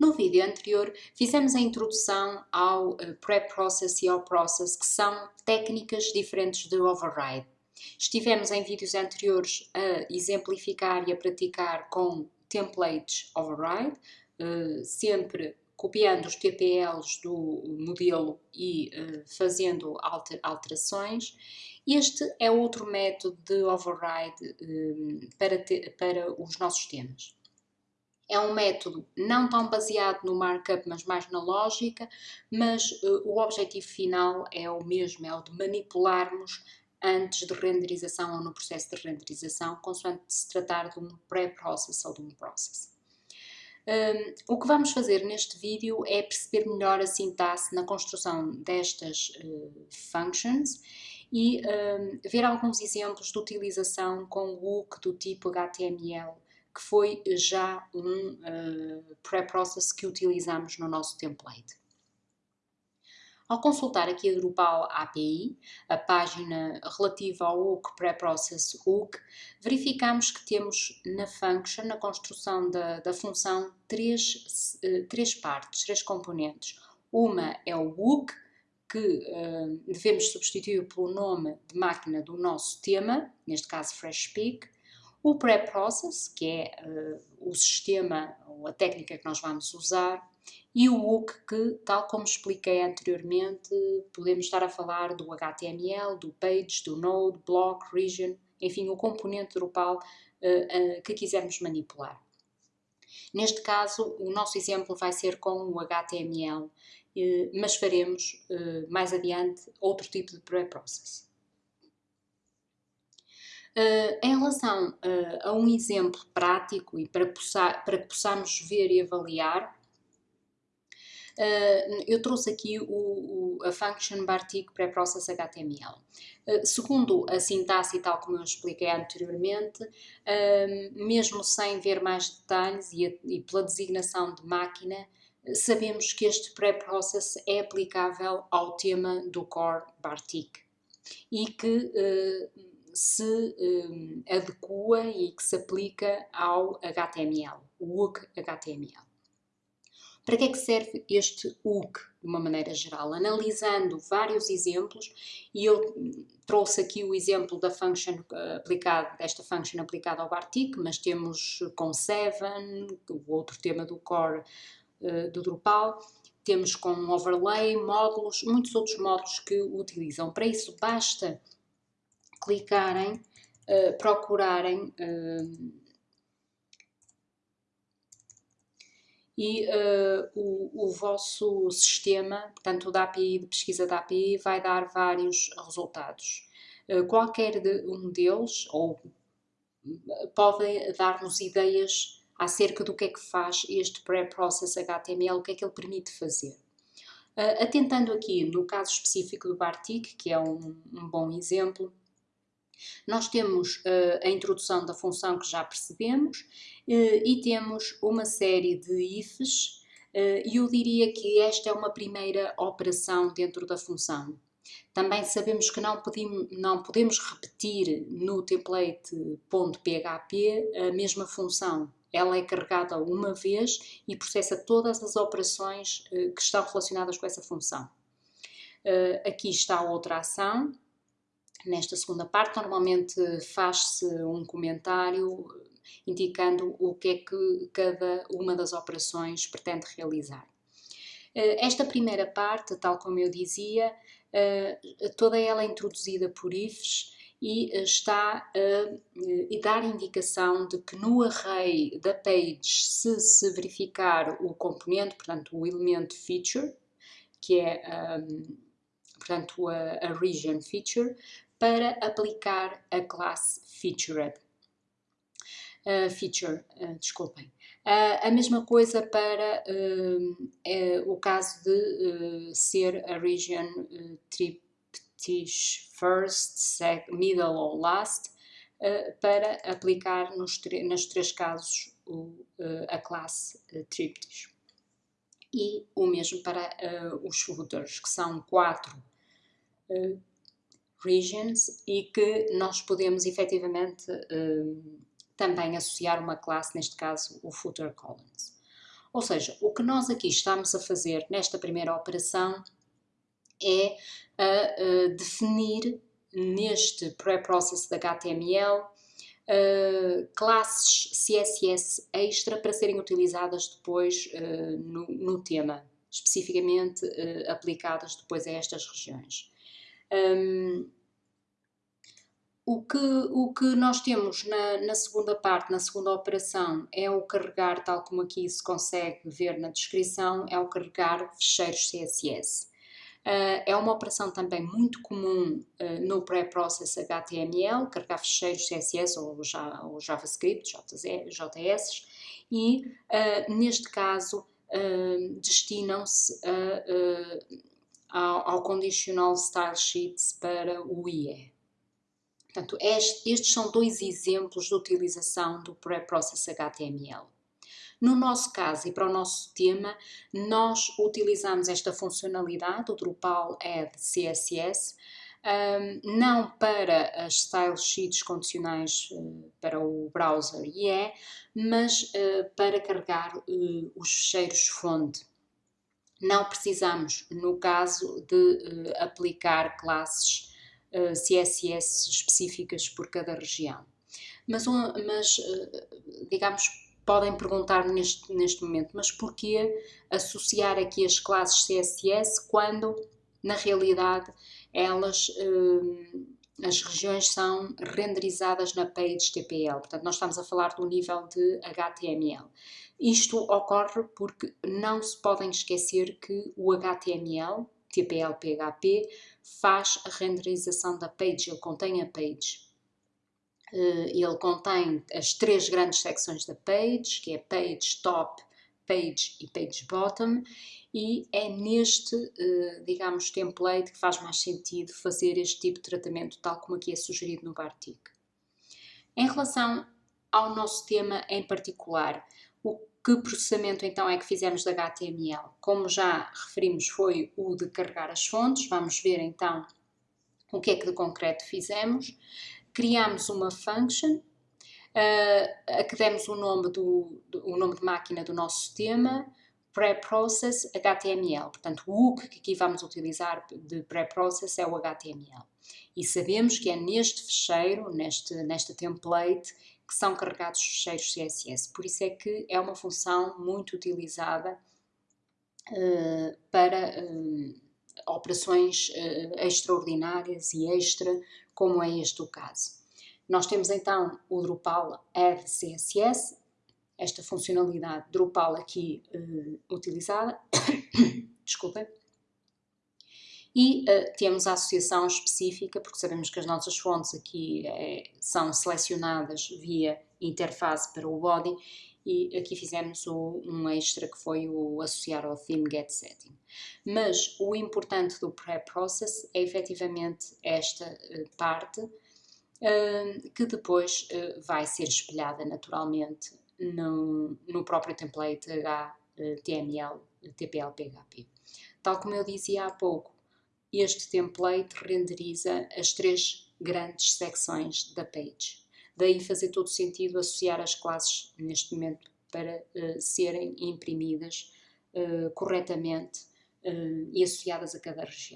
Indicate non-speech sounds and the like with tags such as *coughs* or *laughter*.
No vídeo anterior fizemos a introdução ao uh, pré-process e ao process, que são técnicas diferentes de override. Estivemos em vídeos anteriores a exemplificar e a praticar com templates override, uh, sempre copiando os TPLs do modelo e uh, fazendo alter, alterações. Este é outro método de override para os nossos temas. É um método não tão baseado no markup, mas mais na lógica, mas uh, o objetivo final é o mesmo, é o de manipularmos antes de renderização ou no processo de renderização, consoante se tratar de um pré-process ou de um process. Um, o que vamos fazer neste vídeo é perceber melhor a sintaxe na construção destas uh, functions e um, ver alguns exemplos de utilização com o hook do tipo HTML que foi já um uh, pré-process que utilizamos no nosso template. Ao consultar aqui a Drupal API, a página relativa ao hook pré-process hook, verificamos que temos na function, na construção da, da função, três, uh, três partes, três componentes. Uma é o hook, que uh, devemos substituir pelo nome de máquina do nosso tema, neste caso FreshSpeak, o pré-process, que é uh, o sistema ou a técnica que nós vamos usar, e o hook, que, tal como expliquei anteriormente, podemos estar a falar do HTML, do page, do node, block, region, enfim, o componente Drupal uh, uh, que quisermos manipular. Neste caso, o nosso exemplo vai ser com o HTML, mas faremos mais adiante outro tipo de pré-process. Uh, em relação uh, a um exemplo prático e para, possar, para que possamos ver e avaliar, uh, eu trouxe aqui o, o, a function Bartik Preprocess HTML. segundo a sintaxe tal como eu expliquei anteriormente, mesmo sem ver mais detalhes e, a, e pela designação de máquina, sabemos que este pré-process é aplicável ao tema do core Bartik e que se um, adequa e que se aplica ao HTML, o hook HTML. Para que é que serve este hook, de uma maneira geral? Analisando vários exemplos, e eu trouxe aqui o exemplo da function aplicada, desta function aplicada ao Bartik, mas temos com Seven, o outro tema do core uh, do Drupal, temos com overlay, módulos, muitos outros módulos que utilizam. Para isso basta clicarem, uh, procurarem uh, e uh, o, o, vosso sistema, portanto da API, de pesquisa da API, vai dar vários resultados. qualquer de um deles, ou pode dar-nos ideias acerca do que é que faz este pré-process HTML, o que é que ele permite fazer. Uh, atentando aqui no caso específico do Bartik, que é um, um bom exemplo, nós temos uh, a introdução da função que já percebemos uh, e temos uma série de ifs uh, e eu diria que esta é uma primeira operação dentro da função. Também sabemos que não, podemos, não podemos repetir no template.php a mesma função. Ela é carregada uma vez e processa todas as operações que estão relacionadas com essa função. aqui está outra ação, Nesta segunda parte, normalmente faz-se um comentário indicando o que é que cada uma das operações pretende realizar. Eh, esta primeira parte, tal como eu dizia, eh, toda ela é introduzida por ifs e está a dar indicação de que no array da page, se se verificar o componente, portanto o elemento feature, que é portanto a, a region feature, para aplicar a classe featured. Uh, feature, uh, desculpem. Uh, a mesma coisa para o caso de ser a region triptych first, middle ou last, para aplicar nos nas três casos o, a classe triptych. E o mesmo para os footers, que são quatro regions e que nós podemos efetivamente uh, também associar uma classe, neste caso o footer columns. Ou seja, o que nós aqui estamos a fazer nesta primeira operação é a, a definir neste pré-process da HTML uh, classes CSS extra para serem utilizadas depois uh, no, no, tema, especificamente uh, aplicadas depois a estas regiões. Um, o que, o que nós temos na, na, segunda parte, na segunda operação, é o carregar, tal como aqui se consegue ver na descrição, é o carregar fecheiros CSS. Uh, é uma operação também muito comum uh, no pré-process HTML, carregar fecheiros CSS ou, ou JavaScript, JS, e uh, neste caso destinam-se ao, ao Conditional Style Sheets para o IE. Portanto, estes são dois exemplos de utilização do pré-process HTML. No nosso caso e para o nosso tema, nós utilizamos esta funcionalidade, o Drupal Add CSS, um, não para as style sheets condicionais uh, para o browser IE, mas uh, para carregar uh, os fecheiros fonte. Não precisamos, no caso, de aplicar classes CSS específicas por cada região. Mas, mas digamos, podem perguntar neste, neste momento, mas porquê associar aqui as classes CSS quando, na realidade, elas, eh, as regiões são renderizadas na page TPL, portanto nós estamos a falar do nível de HTML. Isto ocorre porque não se podem esquecer que o HTML, TPL PHP, faz a renderização da page, ele contém a page. Eh, ele contém as três grandes secções da page, que é page top, page e page bottom, e é neste, eh, digamos, template que faz mais sentido fazer este tipo de tratamento, tal como aqui é sugerido no Bartik. Em relação ao nosso tema em particular, o que processamento então é que fizemos da HTML? Como já referimos, foi o de carregar as fontes. Vamos ver então o que é que de concreto fizemos criamos uma function uh, a que demos o nome, do, do, o nome de máquina do nosso sistema, preprocess HTML. Portanto, o que aqui vamos utilizar de preprocess é o HTML. E sabemos que é neste fecheiro, neste, nesta template, que são carregados os fecheiros CSS. Por isso é que é uma função muito utilizada uh, para uh, operações uh, extraordinárias e extra como é este o caso. Nós temos então o Drupal Add CSS, esta funcionalidade Drupal aqui uh, utilizada, *coughs* desculpem, e uh, temos a associação específica, porque sabemos que as nossas fontes aqui é, são selecionadas via interface para o body, e aqui fizemos o, um extra que foi o associar ao theme get setting. Mas o importante do pré-process é efetivamente esta uh, parte que depois uh, vai ser espelhada naturalmente no, no próprio template HTML, TPL, PHP. Tal como eu dizia há pouco, este template renderiza as três grandes secções da page. Daí fazer todo sentido associar as classes neste momento para uh, serem imprimidas uh, corretamente uh, e associadas a cada região.